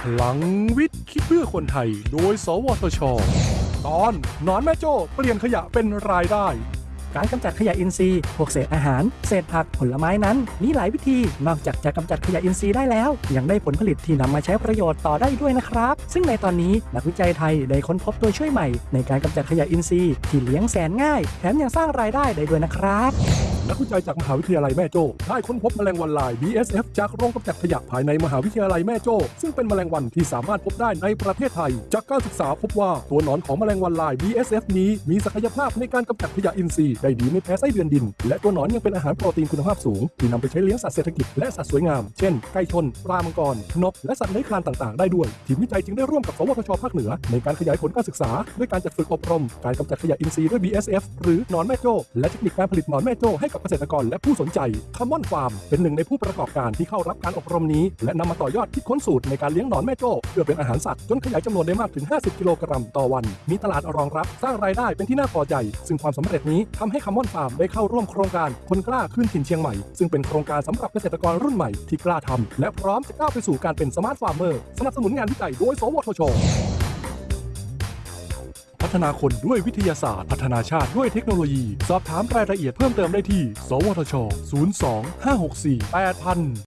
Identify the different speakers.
Speaker 1: พลังวิทย์คิดเพื่อคนไทย โดย สวทช ตอนนอนแม่โจ้เปลี่ยนขยะเป็นรายได้
Speaker 2: การกำจัดขยะอินทรีย์ พวกเศษอาหาร เศษผักผลไม้นั้น มีหลายวิธี นอกจากจะกำจัดขยะอินทรีย์ได้แล้ว ยังได้ผลผลิตที่นำมาใช้ประโยชน์ต่อได้ด้วยนะครับ ซึ่งในตอนนี้นักวิจัยไทยได้ค้นพบตัวช่วยใหม่ ในการกำจัดขยะอินทรีย์ที่เลี้ยงแสนง่าย แถมยังสร้างรายได้ได้ด้วยนะครับ
Speaker 1: นักวิจัยจากมหาวิทยาลัยแม่โจ้ได้ค้นพบแมลงวันลาย BSF จากโรงกำจัดขยะภายในมหาวิทยาลัยแม่โจ้ซึ่งเป็นแมลงวันที่สามารถพบได้ในประเทศไทย จากการศึกษาพบว่าตัวหนอนของแมลงวันลาย BSF นี้มีศักยภาพในการกำจัดขยะอินทรีย์ได้ดีไม่แพ้ไส้เดือนดิน และตัวหนอนยังเป็นอาหารโปรตีนคุณภาพสูง ที่นำไปใช้เลี้ยงสัตว์เศรษฐกิจและสัตว์สวยงาม เช่น ไก่ชน ปลามังกร นก และสัตว์เลื้อยคลานต่างๆ ได้ด้วย ทีมวิจัยจึงได้ร่วมกับสวทชภาคเหนือ ในการขยายผลการศึกษา ด้วยการจัดฝึกอบรม การกำจัดขยะอินทรีย์ด้วย BSF หรือหนอนแม่โจ้และเทคนิคการผลิตหนอนแม่โจ้ให้กับเกษตรกรและผู้สนใจคามอนฟาร์มเป็นหนึ่งในผู้ประกอบการที่เข้ารับการอบรมนี้ และนำมาต่อยอดคิดค้นสูตรในการเลี้ยงหนอนแม่โจ้เพื่อเป็นอาหารสัตว์จนขยายจำนวนได้มากถึง 50 กิโลกรัมต่อวัน มีตลาดรองรับสร้างรายได้เป็นที่น่าพอใจ ซึ่งความสำเร็จนี้ทำให้คามอนฟาร์มได้เข้าร่วมโครงการคนกล้าคืนถิ่นเชียงใหม่ ซึ่งเป็นโครงการสำหรับเกษตรกรรุ่นใหม่ที่กล้าทำและพร้อมจะก้าวไปสู่การเป็น smart farmer สนับสนุนงานวิจัยโดย สวทช พัฒนาคนด้วยวิทยาศาสตร์ พัฒนาชาติด้วยเทคโนโลยี สอบถามรายละเอียดเพิ่มเติมได้ที่ สวทช 02 564 8000